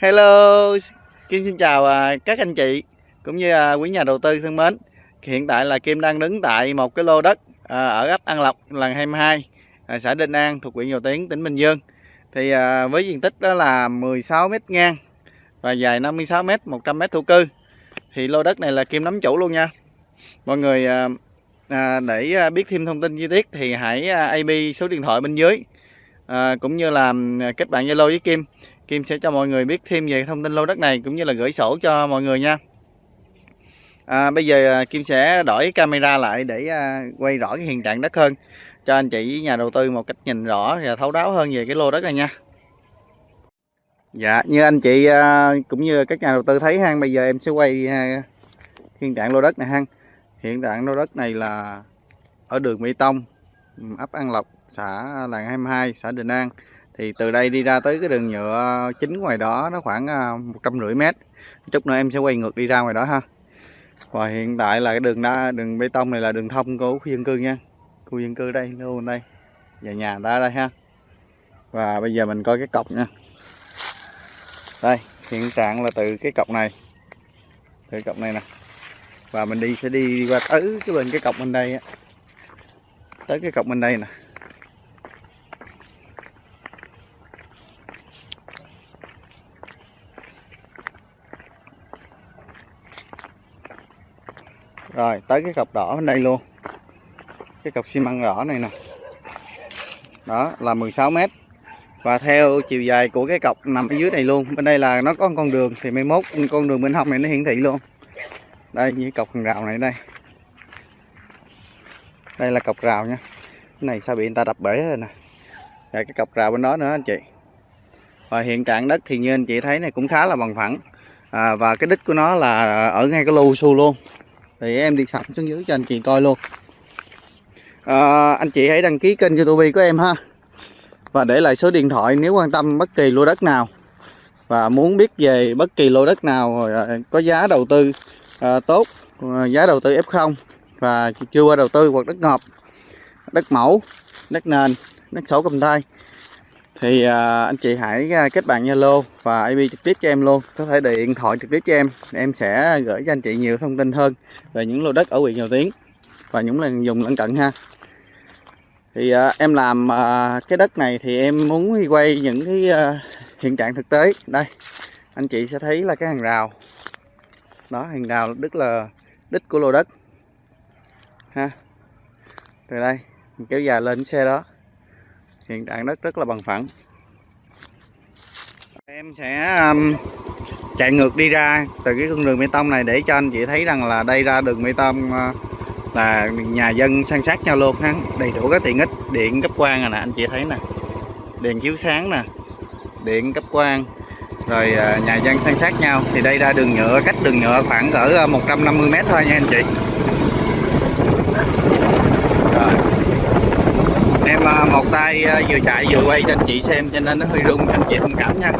Hello, Kim xin chào à, các anh chị cũng như à, quý nhà đầu tư thân mến. Hiện tại là Kim đang đứng tại một cái lô đất à, ở ấp An Lộc, làng 22, xã Đinh An thuộc huyện Dầu Tiến, tỉnh Bình Dương. Thì với diện tích đó là 16 m ngang và dài 56 m, 100 m thổ cư. Thì lô đất này là Kim nắm chủ luôn nha. Mọi người để biết thêm thông tin chi tiết thì hãy AB số điện thoại bên dưới cũng như là kết bạn Zalo với Kim Kim sẽ cho mọi người biết thêm về thông tin lô đất này cũng như là gửi sổ cho mọi người nha. À, bây giờ à, Kim sẽ đổi camera lại để à, quay rõ cái hiện trạng đất hơn cho anh chị nhà đầu tư một cách nhìn rõ và thấu đáo hơn về cái lô đất này nha. Dạ như anh chị à, cũng như các nhà đầu tư thấy ha bây giờ em sẽ quay à, hiện trạng lô đất này ha hiện trạng lô đất này là ở đường Mỹ Tông ấp An Lộc xã làng 22 xã Đình An thì từ đây đi ra tới cái đường nhựa ờ, chính ngoài đó nó khoảng ờ, một trăm rưỡi mét. Chút nữa em sẽ quay ngược đi ra ngoài đó ha. Và hiện tại là cái đường đá, đường bê tông này là đường thông của khu dân cư nha. Khu dân cư đây luôn đây và nhà ta đây ha. Và bây giờ mình coi cái cọc nha. Đây, hiện trạng là từ cái cọc này. Từ cọc này nè. Và mình đi sẽ đi qua tới cái bên cái cọc bên đây á. Tới cái cọc bên đây nè. Rồi tới cái cọc đỏ bên đây luôn. Cái cọc xi măng đỏ này nè. Đó là 16 mét. Và theo chiều dài của cái cọc nằm ở dưới này luôn. Bên đây là nó có con đường thì mai mốt con đường bên hông này nó hiển thị luôn. Đây như cọc hàng rào này đây. Đây là cọc rào nha. Cái này sao bị người ta đập bể rồi nè. Và cái cọc rào bên đó nữa anh chị. Và hiện trạng đất thì như anh chị thấy này cũng khá là bằng phẳng. À, và cái đích của nó là ở ngay cái lô su luôn thì em đi sẵn xuống dưới cho anh chị coi luôn. À, anh chị hãy đăng ký kênh youtube của em ha. Và để lại số điện thoại nếu quan tâm bất kỳ lô đất nào. Và muốn biết về bất kỳ lô đất nào à, có giá đầu tư à, tốt à, giá đầu tư F0 và chưa qua đầu tư hoặc đất ngọt đất mẫu đất nền đất sổ cầm tay thì à, anh chị hãy à, kết bạn Zalo và IP trực tiếp cho em luôn. Có thể điện thoại trực tiếp cho em em sẽ gửi cho anh chị nhiều thông tin hơn về những lô đất ở huyện Dầu Tiến và những lần dùng lân cận ha. Thì à, em làm à, cái đất này thì em muốn quay những cái à, hiện trạng thực tế. Đây anh chị sẽ thấy là cái hàng rào. Đó hàng rào tức là đích của lô đất. Ha từ đây kéo dài lên xe đó hiện trạng đất rất là bằng phẳng. Em sẽ um, chạy ngược đi ra từ cái con đường bê tông này để cho anh chị thấy rằng là đây ra đường bê tông uh, là nhà dân san sát nhau luôn ha. Đầy đủ các tiện ích điện cấp quang nè anh chị thấy nè. Đèn chiếu sáng nè điện cấp quang rồi uh, nhà dân san sát nhau. Thì đây ra đường nhựa cách đường nhựa khoảng cỡ ờ, 150 uh, mét thôi nha anh chị em à, một tay ờ, vừa chạy vừa quay cho anh chị xem cho nên nó hơi rung cho anh chị thông cảm nha.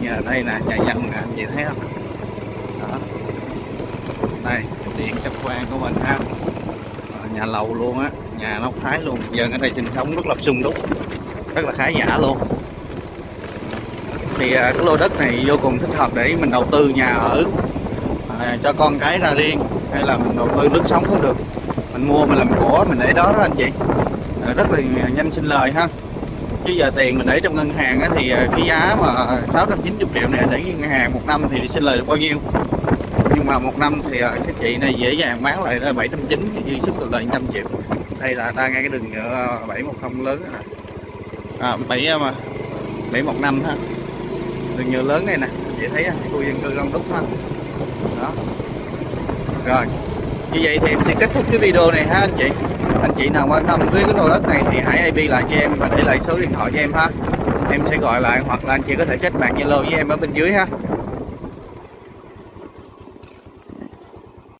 Nhà đây nè nhà dân nè anh chị thấy không? Đó. Đây điện chấp quan của mình ha. Ờ, nhà lầu luôn á nhà nóc thái luôn. Dân ở đây sinh sống rất là sung túc rất là khá giả luôn. Thì à, cái lô đất này vô cùng thích hợp để mình đầu tư nhà ở à, cho con cái ra riêng hay là mình đầu tư nước sống cũng được. Mình mua mình làm của mình để đó đó anh chị. Ờ, rất là nhanh sinh lời ha. Chứ giờ tiền mình để trong ngân hàng thì ờ, cái giá mà 690 triệu này để ngân hàng một năm thì sinh lời được bao nhiêu? Nhưng mà một năm thì ờ, cái chị này dễ dàng bán lại là 790 dư sức được lời 100 triệu. Đây là đang ngay cái đường nhựa 710 lớn à 7 mà 715 ha. Đường nhựa lớn này nè, chị thấy khu dân cư đông đúc ha. Đó. Rồi. Như vậy thì em sẽ kết thúc cái video này ha, anh chị anh chị nào quan tâm với cái lô đất này thì hãy IP lại cho em và để lại số điện thoại cho em ha. Em sẽ gọi lại hoặc là anh chị có thể kết bạn Zalo với em ở bên dưới ha.